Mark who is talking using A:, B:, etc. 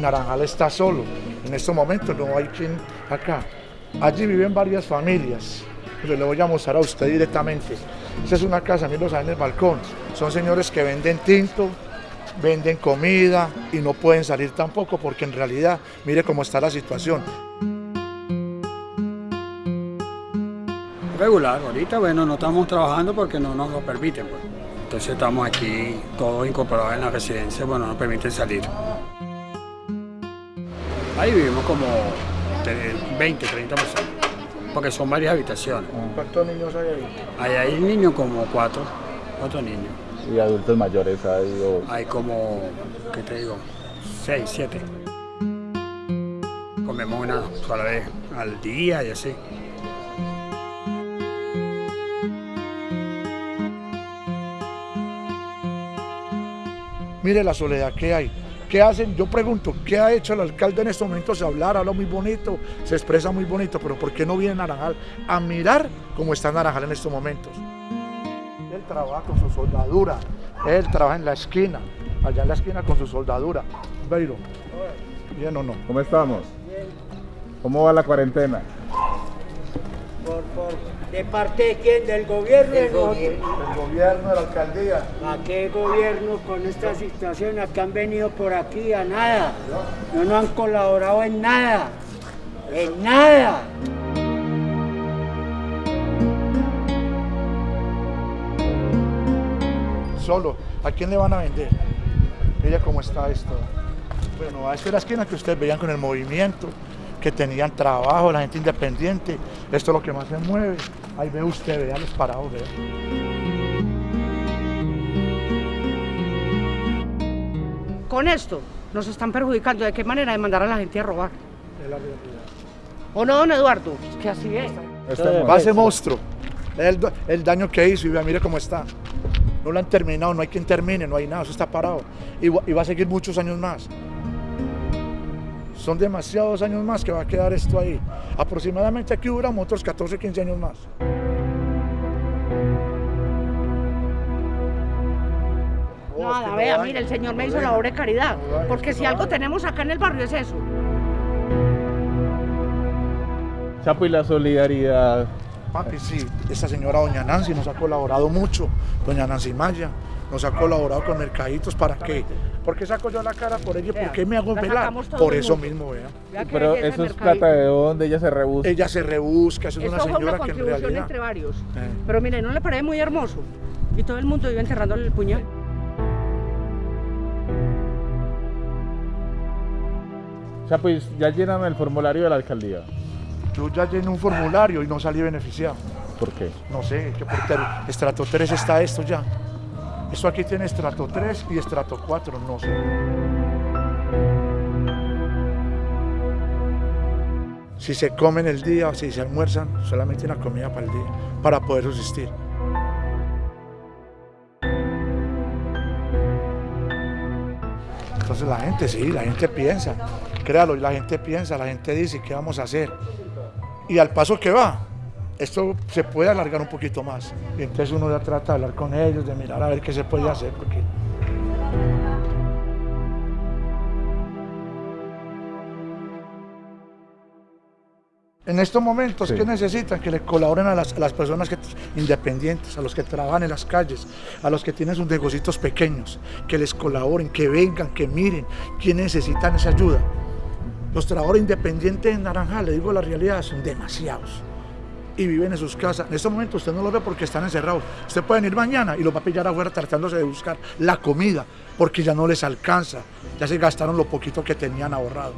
A: Naranjal está solo. En estos momentos no hay quien acá. Allí viven varias familias. Yo le voy a mostrar a usted directamente. Esa es una casa, miren en el balcón. Son señores que venden tinto, venden comida y no pueden salir tampoco porque en realidad, mire cómo está la situación.
B: Regular, ahorita bueno, no estamos trabajando porque no nos lo permiten. Pues. Entonces estamos aquí todos incorporados en la residencia, bueno, no permiten salir. Ahí vivimos como 20, 30 personas, porque son varias habitaciones.
A: ¿Cuántos niños hay ahí?
B: Hay, hay niños como cuatro, cuatro niños.
C: ¿Y adultos mayores hay? O...
B: Hay como, ¿qué te digo? Seis, siete. Comemos una sola vez al día y así.
A: Mire la soledad que hay. ¿Qué hacen? Yo pregunto, ¿qué ha hecho el alcalde en estos momentos? Hablar, habla muy bonito, se expresa muy bonito, pero ¿por qué no viene Naranjal a mirar cómo está Naranjal en estos momentos? Él trabaja con su soldadura, él trabaja en la esquina, allá en la esquina con su soldadura. Beiro, ¿bien o no?
C: ¿Cómo estamos? ¿Cómo va la cuarentena?
D: Por, por, ¿De parte de quién? ¿Del gobierno?
A: El gobierno, el gobierno de la alcaldía.
D: ¿A qué gobierno con esta situación? ¿A qué han venido por aquí? A nada. No nos han colaborado en nada. En nada.
A: Solo. ¿A quién le van a vender? Mira cómo está esto. Bueno, esta es la esquina que ustedes veían con el movimiento, que tenían trabajo, la gente independiente. Esto es lo que más se mueve. Ahí ve usted, vea los parados, vea.
E: Con esto nos están perjudicando. ¿De qué manera de mandar a la gente a robar?
A: Es la realidad.
E: ¿O no, don Eduardo? Es que así es.
C: Estamos-
A: Va ese monstruo. El, el daño que hizo y vea, mire cómo está. No lo han terminado, no hay quien termine, no hay nada, eso está parado. Y, va- y va a seguir muchos años más. Son demasiados años más que va a quedar esto ahí. Aproximadamente aquí duramos otros 14, 15 años más.
E: Nada, vea, mire, el señor me hizo la obra de caridad. Porque
A: que
E: si algo tenemos acá en el barrio es eso.
C: Chapo, y la solidaridad.
A: Papi, sí, esta señora doña Nancy nos ha colaborado mucho, doña Nancy Maya, nos ha colaborado con mercaditos, ¿para qué? ¿Por qué saco yo la cara por ella? ¿Por qué me hago
E: la
A: velar? Por eso mismo, vea.
E: Vea que
C: Pero eso es plata de dónde ella se rebusca.
A: Ella se rebusca, eso es una señora que en
E: contribución
A: realidad...
E: entre varios.
A: Eh.
E: Pero mire, ¿no le parece muy hermoso? Y todo el mundo iba enterrándole el puñal.
C: Chapo, y ya llenan el formulario de la alcaldía.
A: Yo ya llené un formulario y no salí beneficiado.
C: ¿Por qué?
A: No sé, que por estrato 3 está esto ya. Esto aquí tiene estrato 3 y estrato 4, no sé. Si se comen el día o si se almuerzan, solamente una comida para el día, para poder subsistir. Entonces la gente, sí, la gente piensa, créalo, la gente piensa, la gente dice, ¿qué vamos a hacer? Y al paso que va, esto se puede alargar un poquito más. Y entonces uno ya trata de hablar con ellos, de mirar a ver qué se puede hacer, porque En estos momentos,
C: Sí.
A: ¿qué necesitan? Que le colaboren a las, a las personas que, independientes, a los que trabajan en las calles, a los que tienen sus negocios pequeños, que les colaboren, que vengan, que miren, quién necesitan esa ayuda. Los trabajadores independientes en Naranjal, le digo la realidad, son demasiados. Y viven en sus casas. En estos momentos usted no los ve porque están encerrados. Usted puede ir mañana y los va a pillar afuera tratándose de buscar la comida porque ya no les alcanza. Ya se gastaron lo poquito que tenían ahorrado.